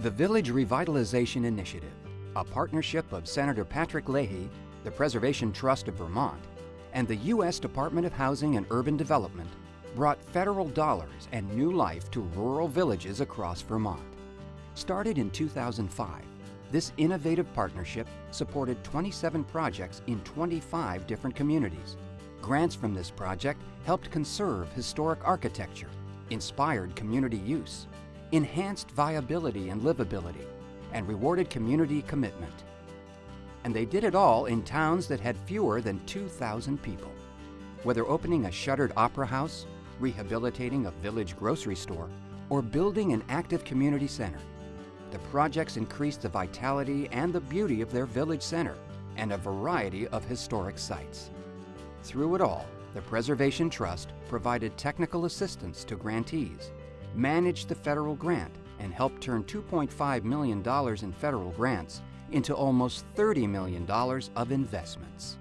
The Village Revitalization Initiative, a partnership of Senator Patrick Leahy, the Preservation Trust of Vermont, and the U.S. Department of Housing and Urban Development, brought federal dollars and new life to rural villages across Vermont. Started in 2005, this innovative partnership supported 27 projects in 25 different communities. Grants from this project helped conserve historic architecture, inspired community use, enhanced viability and livability, and rewarded community commitment. And they did it all in towns that had fewer than 2,000 people. Whether opening a shuttered opera house, rehabilitating a village grocery store, or building an active community center, the projects increased the vitality and the beauty of their village center and a variety of historic sites. Through it all, the Preservation Trust provided technical assistance to grantees, managed the federal grant, and helped turn $2.5 million in federal grants into almost $30 million of investments.